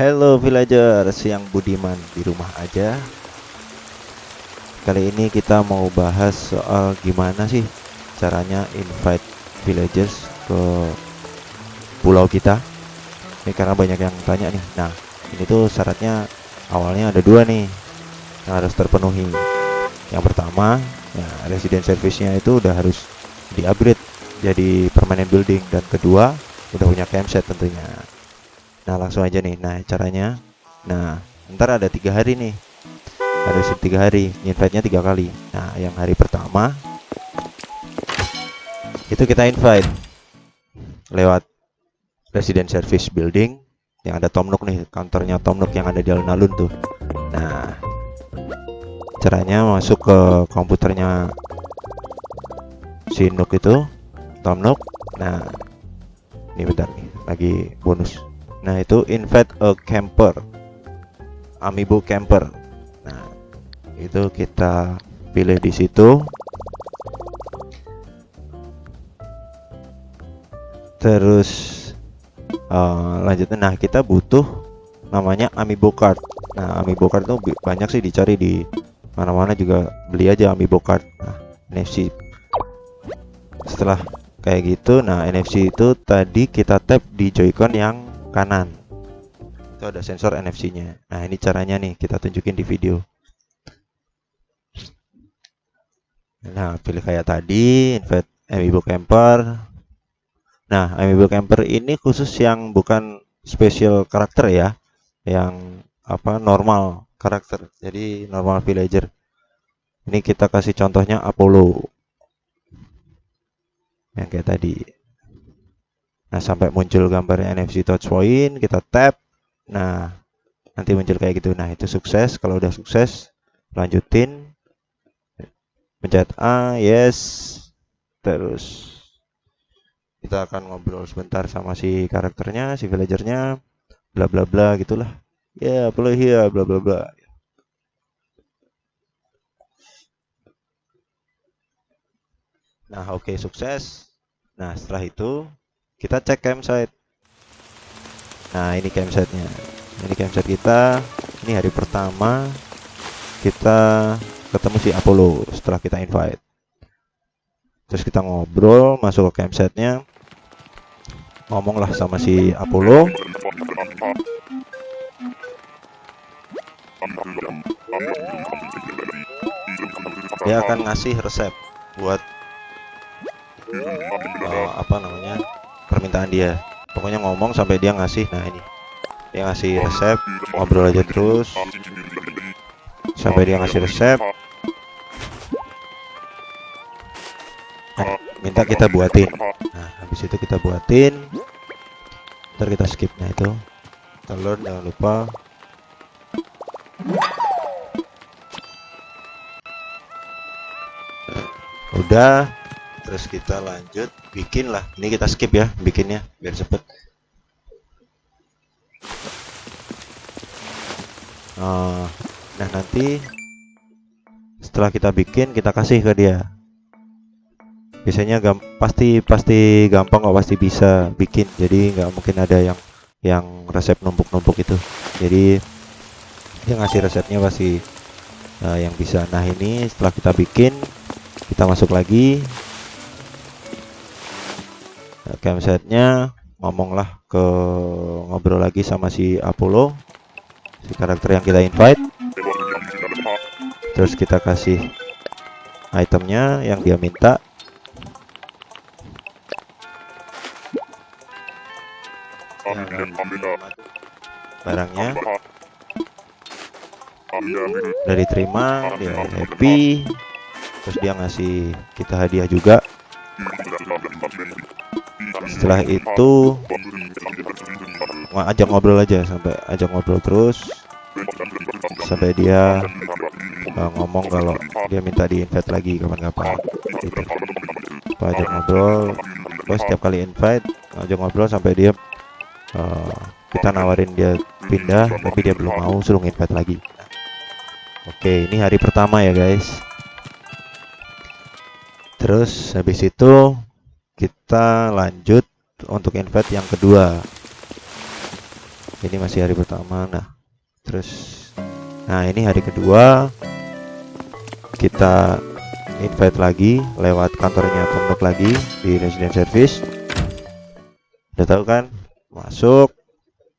Hello villagers. Yang budiman di rumah aja. Kali ini kita mau bahas soal gimana sih caranya invite villagers ke pulau kita. Ini karena banyak yang tanya nih. Nah ini tuh syaratnya awalnya ada dua nih yang harus terpenuhi. Yang pertama ya resident service-nya itu udah harus di upgrade jadi permanent building. Dan kedua udah punya campsite tentunya Nah langsung aja nih. Nah caranya. Nah ntar ada tiga hari nih. Ada sub tiga hari. Invite-nya tiga kali. Nah yang hari pertama Itu kita invite Lewat Resident Service Building Yang ada Tom Nook nih Counternya Tom Nook yang ada di alun-alun tuh. Nah Caranya masuk ke komputernya Si Nook itu Tom Nook. Nah Ini bentar nih Lagi bonus Nah, itu invite a camper. Amiibo camper. Nah, itu kita pilih di situ. Terus uh, lanjutnya nah kita butuh namanya Amiibo card. Nah, Amiibo card itu banyak sih dicari di mana-mana juga beli aja Amiibo card. Nah, NFC. Setelah kayak gitu, nah NFC itu tadi kita tap di Joy-Con yang kanan. Itu ada sensor NFC nya nah ini caranya nih kita tunjukin di video. Nah pilih kayak tadi invite amiibo camper. Nah amiibo camper ini khusus yang bukan special karakter ya yang apa normal karakter. Jadi normal villager. Ini kita kasih contohnya Apollo. Yang kayak tadi Nah, sampai muncul gambarnya NFC touch point, kita tap. Nah, nanti muncul kayak gitu. Nah, itu sukses. Kalau udah sukses, lanjutin. Pencet A, yes. Terus kita akan ngobrol sebentar sama si karakternya, si villagernya, bla bla bla gitulah. Ya, yeah, play here, bla bla bla. Nah, oke okay, sukses. Nah, setelah itu kita cek campsite. Nah ini campsite-nya. Ini campsite kita. Ini hari pertama kita ketemu si Apollo setelah kita invite. Terus kita ngobrol masuk ke campsite-nya. Ngomonglah sama si Apollo. Dia akan ngasih resep buat uh, apa namanya permintaan dia. Pokoknya ngomong sampai dia ngasih nah ini. Dia ngasih resep ngobrol aja terus. Sampai dia ngasih resep. Nah, minta kita buatin. Nah habis itu kita buatin. Ntar kita skip nah itu. Telur jangan lupa. Udah terus kita lanjut bikin lah ini kita skip ya bikinnya biar cepet. Uh, nah nanti setelah kita bikin kita kasih ke dia. Biasanya gam pasti pasti gampang kok pasti bisa bikin. Jadi nggak mungkin ada yang yang resep numpuk-numpuk itu. Jadi dia ngasih resepnya pasti uh, yang bisa. Nah ini setelah kita bikin kita masuk lagi campsite-nya ngomonglah ke ngobrol lagi sama si Apollo si karakter yang kita invite. Terus kita kasih itemnya yang dia minta. Barangnya udah diterima dia happy. Terus dia ngasih kita hadiah juga setelah itu ajak ngobrol aja sampai ajak ngobrol terus. Sampai dia uh, ngomong kalau dia minta di invite lagi kapan-kapan. Gitu. Apa ajak ngobrol Gue setiap kali invite ajak ngobrol sampai dia uh, kita nawarin dia pindah tapi dia belum mau suruh invite lagi. Oke ini hari pertama ya guys. Terus habis itu kita lanjut untuk invite yang kedua. Ini masih hari pertama nah. Terus nah ini hari kedua kita invite lagi lewat kantornya Tomnok lagi di resident service. Udah tahu kan? Masuk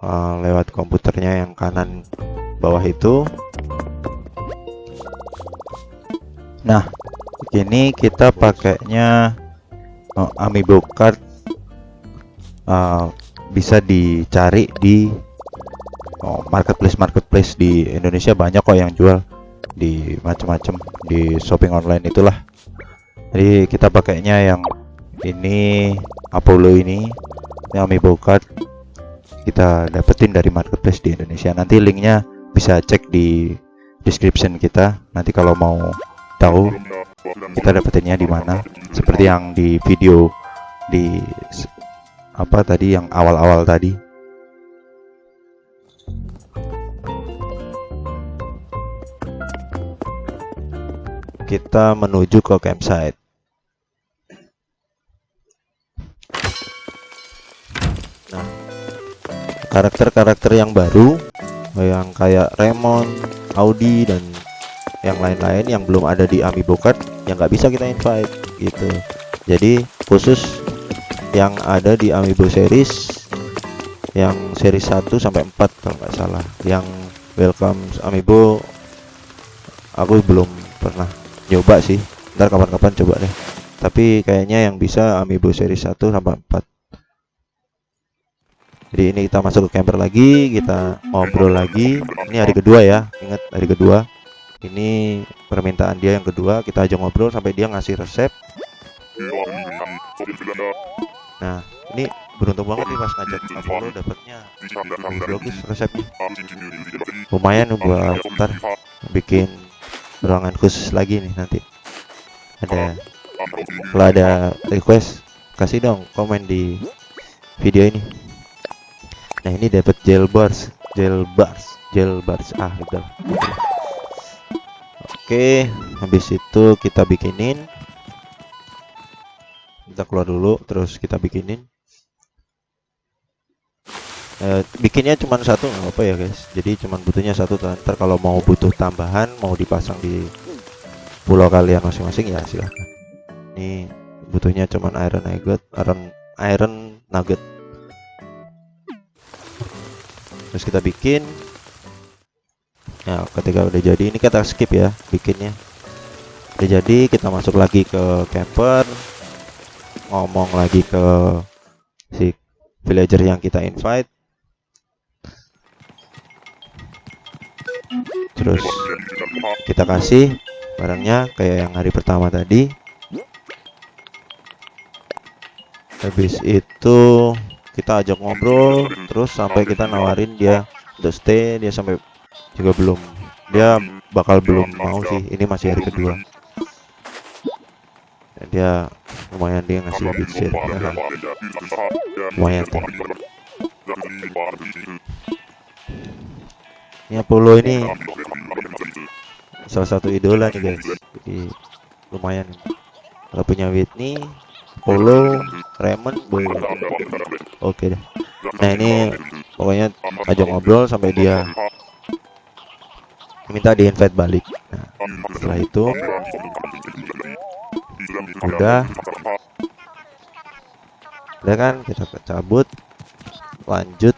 uh, lewat komputernya yang kanan bawah itu. Nah ini kita pakainya uh, amiibo card uh, bisa dicari di oh, marketplace marketplace di Indonesia banyak kok yang jual. Di macam-macam di shopping online itulah. Jadi kita pakainya yang ini Apollo ini ini amiibo card. Kita dapetin dari marketplace di Indonesia. Nanti linknya bisa cek di description kita. Nanti kalau mau tahu kita dapetinnya di mana. Seperti yang di video di apa tadi yang awal-awal tadi? Kita menuju ke campsite. Nah karakter-karakter yang baru yang kayak Raymond, Audi dan yang lain-lain yang belum ada di Amiibo Card yang nggak bisa kita invite gitu. Jadi khusus yang ada di Amiibo series yang seri 1 sampai 4 kalau nggak salah. Yang welcome Amiibo aku belum pernah nyoba sih. Ntar kapan-kapan coba deh. Tapi kayaknya yang bisa Amiibo seri 1 sampai 4 jadi ini kita masuk ke camper lagi kita ngobrol lagi. Ini hari kedua ya ingat hari kedua. Ini permintaan dia yang kedua kita aja ngobrol sampai dia ngasih resep Nah, ini beruntung banget nih pas ngajak Apollo dapatnya bagus resepnya. Lumayan buat ntar bikin ruangan khusus lagi nih nanti. Ada kalau ada request kasih dong komen di video ini. Nah, ini dapat gel bars, gel bars, gel bars ah udah. Oke, habis itu kita bikinin kita keluar dulu terus kita bikinin. Eh, bikinnya cuma satu nggak apa ya guys. Jadi cuma butuhnya satu ntar kalau mau butuh tambahan mau dipasang di pulau kalian masing-masing ya silahkan ini butuhnya cuma iron nugget iron iron nugget. Terus kita bikin. Ya ketika udah jadi ini kita skip ya bikinnya. Udah jadi kita masuk lagi ke camper ngomong lagi ke si villager yang kita invite. Terus kita kasih barangnya kayak yang hari pertama tadi. Habis itu kita ajak ngobrol terus sampai kita nawarin dia udah stay dia sampai juga belum dia bakal belum mau sih ini masih hari kedua dia lumayan dia ngasih beat share ya kan lumayan tuh ini Apollo ini salah satu idola nih guys. Jadi lumayan. Kalau punya Whitney Apollo Raymond boleh oke deh. Nah ini pokoknya aja ngobrol sampai dia minta di invite balik. Nah, setelah itu udah udah kan kita cabut. Lanjut.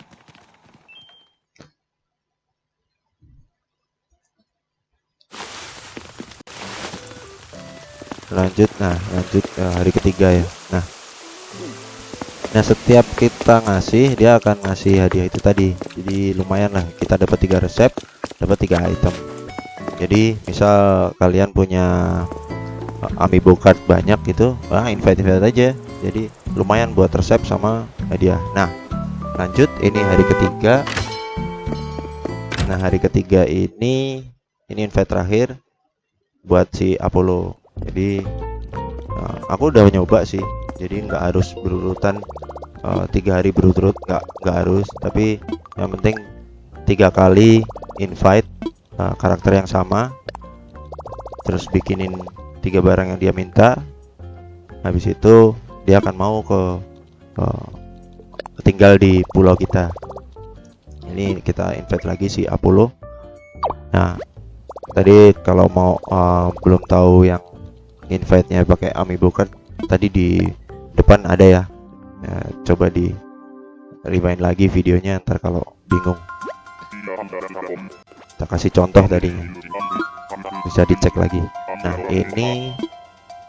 Lanjut. Nah lanjut uh, hari ketiga ya. Nah. Nah setiap kita ngasih dia akan ngasih hadiah itu tadi. Jadi lumayan lah. Kita dapat tiga resep dapat tiga item. Jadi misal kalian punya amiibo card banyak gitu. Ah invite invite aja. Jadi lumayan buat resep sama hadiah. Nah lanjut. Ini hari ketiga. Nah hari ketiga ini ini invite terakhir buat si Apollo. Jadi uh, aku udah nyoba sih. Jadi nggak harus berurutan uh, tiga hari berurut nggak nggak harus. Tapi yang penting tiga kali invite uh, karakter yang sama. Terus bikinin tiga barang yang dia minta habis itu dia akan mau ke uh, tinggal di pulau kita. Ini kita invite lagi si Apollo. Nah tadi kalau mau uh, belum tahu yang invite-nya pakai amiibo card tadi di depan ada ya. Nah, coba di rewind lagi videonya ntar kalau bingung. Kita kasih contoh tadinya. Bisa dicek lagi nah ini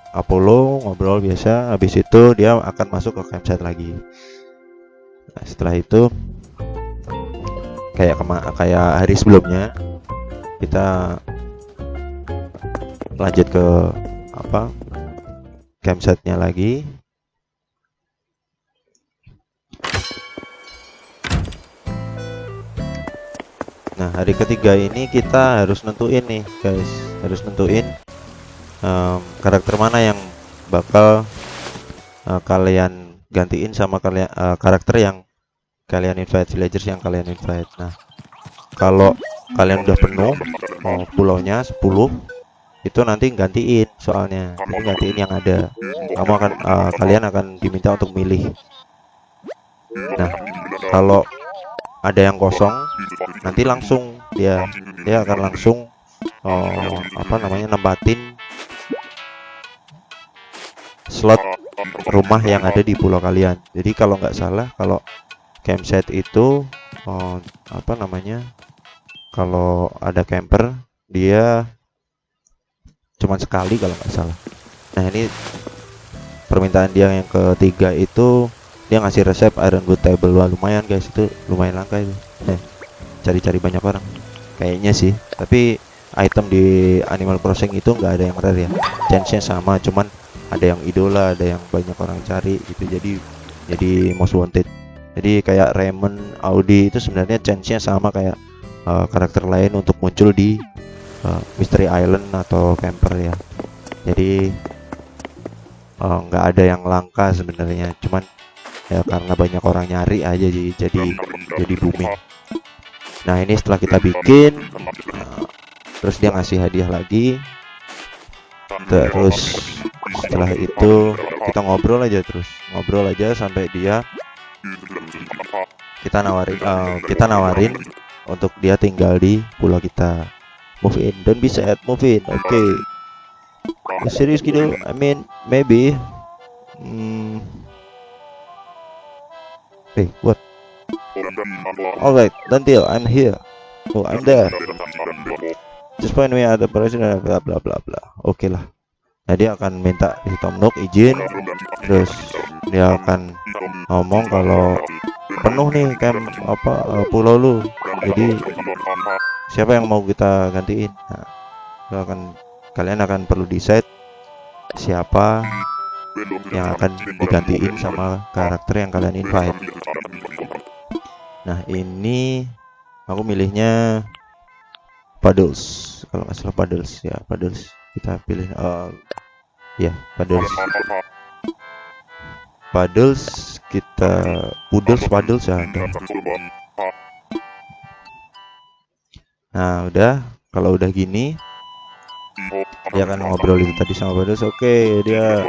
Apollo ngobrol biasa habis itu dia akan masuk ke campsite lagi. Nah, setelah itu kayak kema kayak hari sebelumnya kita lanjut ke apa campsite-nya lagi. Nah hari ketiga ini kita harus nentuin nih guys. Harus nentuin um, karakter mana yang bakal uh, kalian gantiin sama kalian uh, karakter yang kalian invite villagers yang kalian invite? Nah kalau kalian udah penuh mau pulaunya 10 itu nanti gantiin soalnya. Jadi gantiin yang ada. Kamu akan uh, kalian akan diminta untuk milih. Nah kalau ada yang kosong nanti langsung dia dia akan langsung oh, apa namanya nempatin slot rumah yang ada di pulau kalian. Jadi kalau nggak salah kalau campsite itu oh, apa namanya kalau ada camper dia cuma sekali kalau nggak salah. Nah ini permintaan dia yang ketiga itu dia ngasih resep iron good table. Wah, lumayan guys. Itu lumayan langka itu. Cari-cari banyak orang. Kayaknya sih. Tapi item di Animal Crossing itu nggak ada yang rare ya. Chance-nya sama cuman ada yang idola ada yang banyak orang cari gitu. Jadi jadi most wanted. Jadi kayak Raymond Audi itu sebenarnya chance-nya sama kayak uh, karakter lain untuk muncul di uh, Mystery Island atau camper ya. Jadi uh, nggak uh, ada yang langka sebenarnya. Cuman ya karena banyak orang nyari aja jadi jadi jadi booming. Nah ini setelah kita bikin uh, terus dia ngasih hadiah lagi. Terus setelah itu kita ngobrol aja terus ngobrol aja sampai dia kita nawarin uh, kita nawarin untuk dia tinggal di pulau kita move in don't be sad move in oke okay. serius gitu I mean maybe hmm, Hey, what? Alright, deal. I'm here. Oh, I'm there. Just point me at the president, bla bla bla bla. Oke okay lah. Nah, dia akan minta si Tom Nook izin, terus dia akan ngomong kalau penuh nih camp apa uh, pulau lu. Jadi siapa yang mau kita gantiin? Nah, akan kalian akan perlu decide siapa yang akan digantiin sama karakter yang kalian invite nah ini aku milihnya Paddles kalau nggak salah Paddles ya Paddles kita pilih uh, ya Paddles Paddles kita Poodles Paddles ya nah udah. Kalau udah gini dia akan ngobrol itu tadi sama Badas oke okay, dia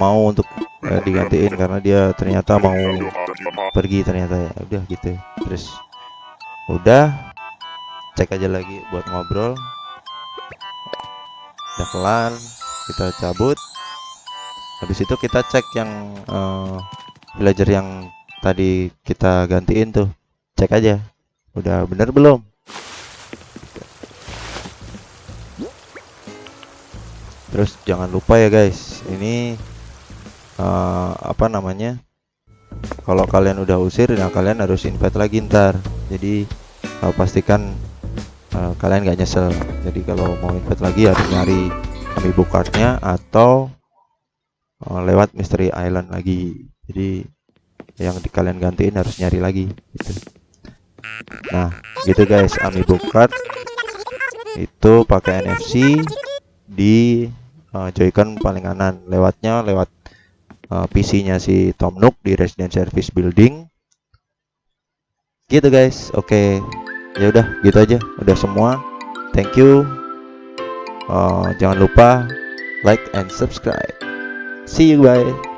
mau untuk uh, digantiin karena dia ternyata mau pergi ternyata ya. Udah gitu. Terus udah. Cek aja lagi buat ngobrol. Udah kelar kita cabut. Habis itu kita cek yang uh, villager yang tadi kita gantiin tuh. Cek aja udah bener belum? Terus jangan lupa ya guys ini uh, apa namanya? Kalau kalian udah usir nah kalian harus invite lagi ntar. Jadi uh, pastikan uh, kalian gak nyesel. Jadi kalau mau invite lagi harus nyari amiibo cardnya atau uh, lewat mystery island lagi. Jadi yang di kalian gantiin harus nyari lagi gitu. nah gitu guys amiibo card itu pakai NFC di uh, joycon paling kanan. Lewatnya lewat uh, PC-nya si Tom Nook di Resident Service Building. Gitu guys oke. Okay. ya udah gitu aja. Udah semua. Thank you uh, jangan lupa like and subscribe. See you bye